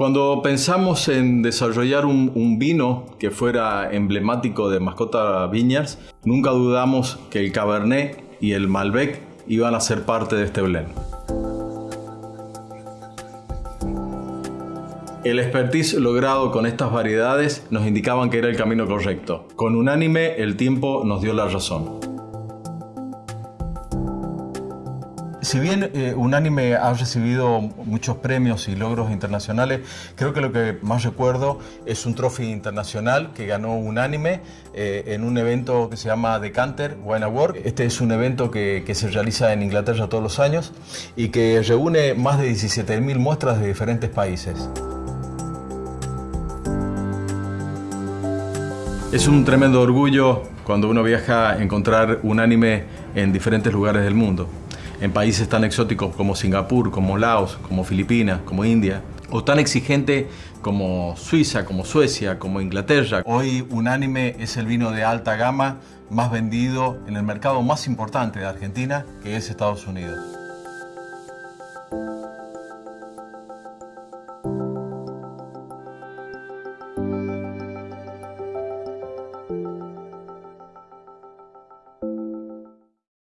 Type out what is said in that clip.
Cuando pensamos en desarrollar un, vino que fuera emblemático de Mascota Vineyards, nunca dudamos que el Cabernet y el Malbec iban a ser parte de este blend. El expertise logrado con estas variedades nos indicaban que era el camino correcto. Con unánime, el tiempo nos dio la razón. Si bien eh, Unánime ha recibido muchos premios y logros internacionales, creo que lo que más recuerdo es un trofeo internacional que ganó Unánime eh, en un evento que se llama Decanter Wine Award. Este es un evento que, se realiza en Inglaterra todos los años y que reúne más de 17.000 muestras de diferentes países. Es un tremendo orgullo cuando uno viaja a encontrar Unánime en diferentes lugares del mundo en países tan exóticos como Singapur, como Laos, como Filipinas, como India, o tan exigente como Suiza, como Suecia, como Inglaterra. Hoy Unánime es el vino de alta gama más vendido en el mercado más importante de Argentina, que es Estados Unidos.